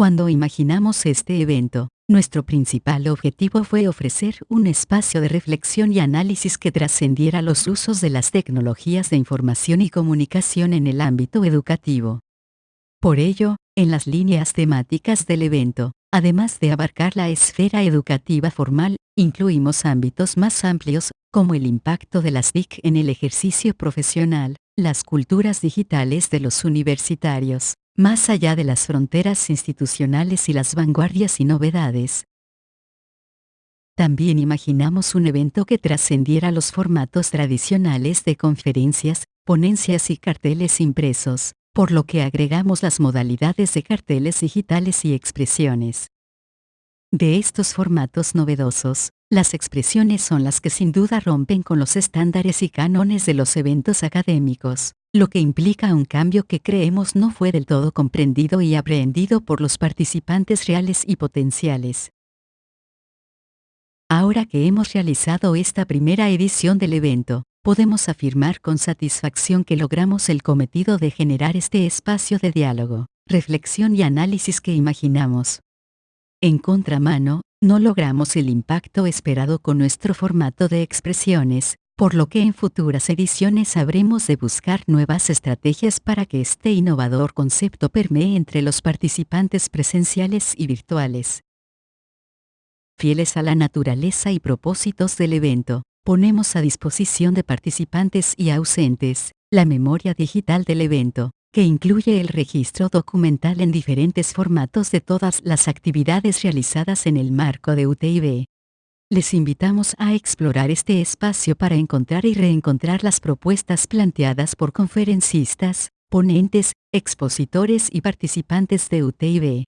Cuando imaginamos este evento, nuestro principal objetivo fue ofrecer un espacio de reflexión y análisis que trascendiera los usos de las tecnologías de información y comunicación en el ámbito educativo. Por ello, en las líneas temáticas del evento, además de abarcar la esfera educativa formal, incluimos ámbitos más amplios, como el impacto de las TIC en el ejercicio profesional, las culturas digitales de los universitarios, más allá de las fronteras institucionales y las vanguardias y novedades. También imaginamos un evento que trascendiera los formatos tradicionales de conferencias, ponencias y carteles impresos, por lo que agregamos las modalidades de carteles digitales y expresiones. De estos formatos novedosos, las expresiones son las que sin duda rompen con los estándares y cánones de los eventos académicos, lo que implica un cambio que creemos no fue del todo comprendido y aprehendido por los participantes reales y potenciales. Ahora que hemos realizado esta primera edición del evento, podemos afirmar con satisfacción que logramos el cometido de generar este espacio de diálogo, reflexión y análisis que imaginamos. En contramano, no logramos el impacto esperado con nuestro formato de expresiones, por lo que en futuras ediciones habremos de buscar nuevas estrategias para que este innovador concepto permee entre los participantes presenciales y virtuales. Fieles a la naturaleza y propósitos del evento, ponemos a disposición de participantes y ausentes, la memoria digital del evento, que incluye el registro documental en diferentes formatos de todas las actividades realizadas en el marco de UTIB. Les invitamos a explorar este espacio para encontrar y reencontrar las propuestas planteadas por conferencistas, ponentes, expositores y participantes de UTIB.